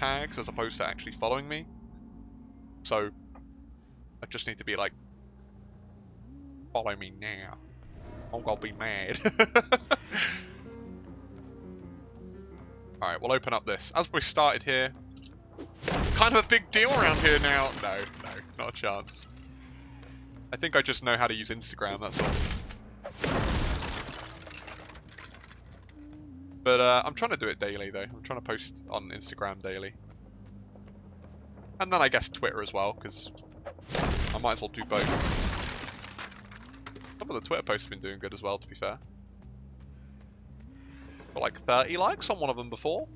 tags as opposed to actually following me. So I just need to be like, follow me now. I'm gonna be mad. Alright, we'll open up this. As we started here, kind of a big deal around here now. No, no, not a chance. I think I just know how to use Instagram, that's all. But uh, I'm trying to do it daily, though. I'm trying to post on Instagram daily. And then I guess Twitter as well, because I might as well do both. Some of the Twitter posts have been doing good as well, to be fair. Got like 30 likes on one of them before.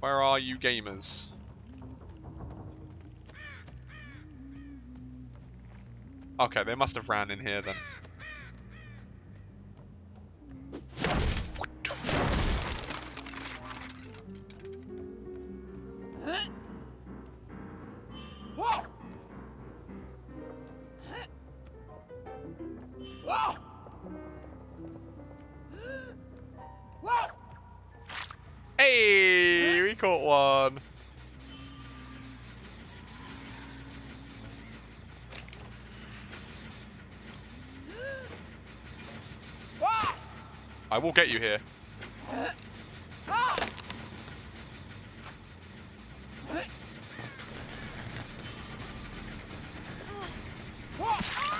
Where are you gamers? Okay, they must have ran in here then. Hey, we caught one. I will get you here.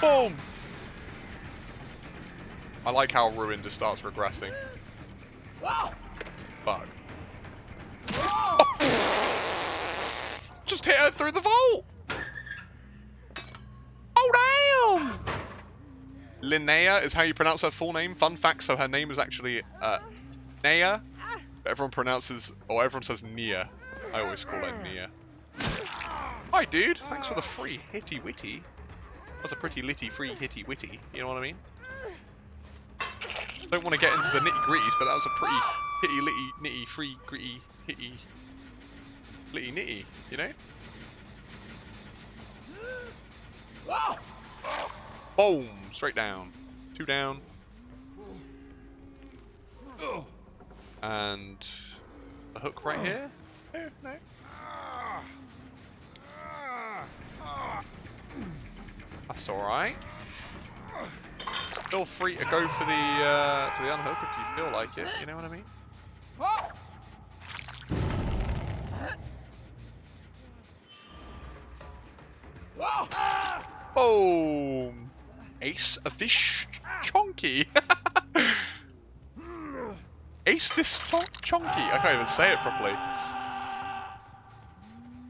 Boom! I like how Ruin just starts regressing. Bug. Just hit her through the vault! Oh, damn! Linnea is how you pronounce her full name. Fun fact, so her name is actually uh, Nea. But everyone pronounces, or everyone says Nia. I always call her Nia. Hi, dude. Thanks for the free hitty witty. That's a pretty litty free hitty witty. You know what I mean? Don't want to get into the nitty gritties, but that was a pretty hitty litty nitty free gritty hitty litty nitty. You know? Boom! Straight down. Two down. And a hook right here. No, no. That's alright. Feel free to go for the uh, to the unhook if you feel like it. You know what I mean? Ace a fish chonky. Ace fish chonky. I can't even say it properly.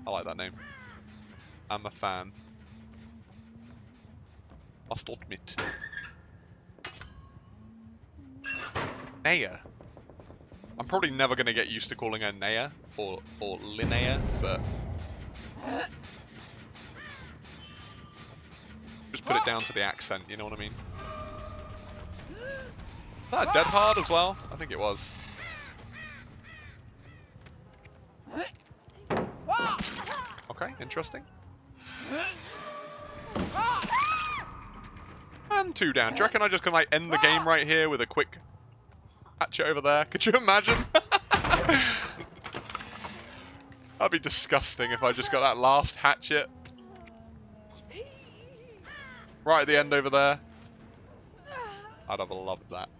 I like that name. I'm a fan. Must admit. Naya. I'm probably never going to get used to calling her Naya or, or Linnea, but... Just put it down to the accent, you know what I mean? Is that a dead hard as well? I think it was. Okay, interesting. And two down. Do you reckon I just can like end the game right here with a quick hatchet over there? Could you imagine? That'd be disgusting if I just got that last hatchet. Right at the end over there. I'd have loved that.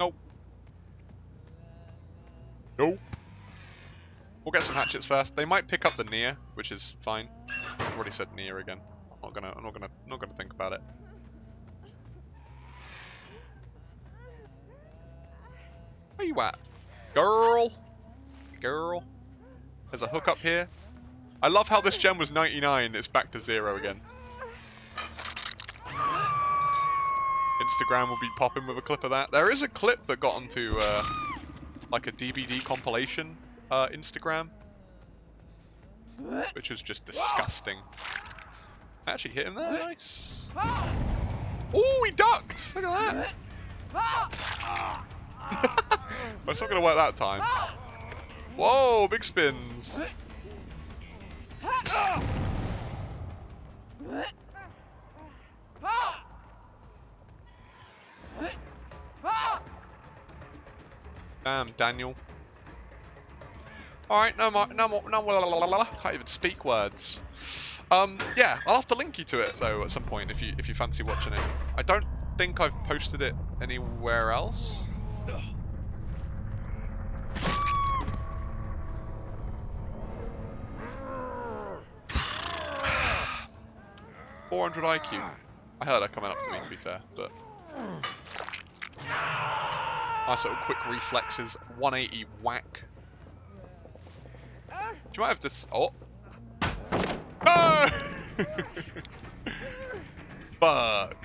Nope. Nope. We'll get some hatchets first. They might pick up the near, which is fine. I've already said near again. I'm not gonna I'm not gonna not gonna think about it. Where you at? Girl! Girl. There's a hook up here. I love how this gem was 99, it's back to zero again. Instagram will be popping with a clip of that. There is a clip that got onto uh, like a DBD compilation uh, Instagram, which was just disgusting. I actually hit him there, nice. Oh, he ducked! Look at that! it's not going to work that time. Whoa, big spins. Damn, Daniel. Alright, no more, no more, no more, I can't even speak words. Um, yeah, I'll have to link you to it though at some point if you if you fancy watching it. I don't think I've posted it anywhere else. Four hundred IQ. I heard her coming up to me to be fair, but nice little quick reflexes. 180 whack. Do you might have this? Oh, no! Fuck.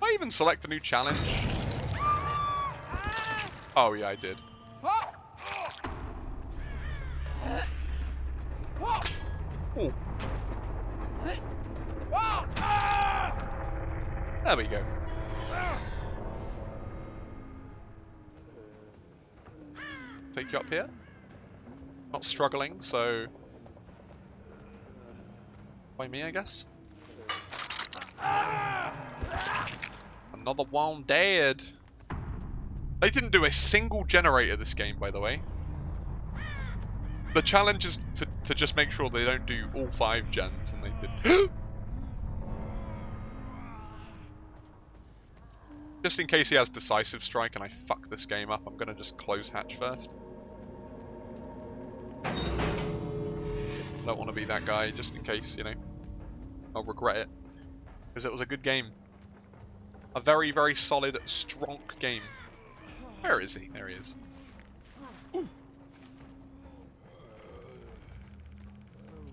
I even select a new challenge? Oh yeah, I did. Ooh. There we go. Take you up here. Not struggling, so... By me, I guess. Another one dead. They didn't do a single generator this game, by the way. The challenge is to, to just make sure they don't do all five gens, and they did. just in case he has decisive strike and I fuck this game up, I'm gonna just close hatch first. Don't want to be that guy, just in case, you know. I'll regret it. Because it was a good game. A very, very solid, strong game. Where is he? There he is.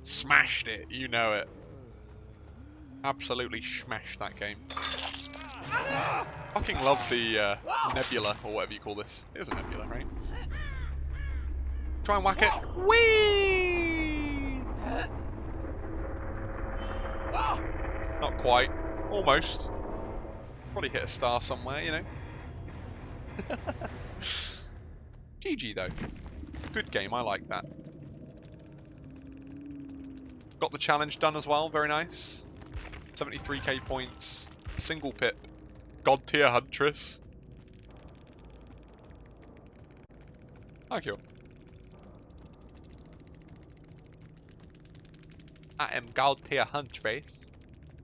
Smashed it, you know it. Absolutely smashed that game. Fucking love the uh, nebula, or whatever you call this. It is a nebula, right? Try and whack it. Whee! Not quite. Almost. Probably hit a star somewhere, you know. GG though. Good game, I like that. Got the challenge done as well, very nice. 73k points, single pip, god tier huntress. Thank you. I am god tier huntress.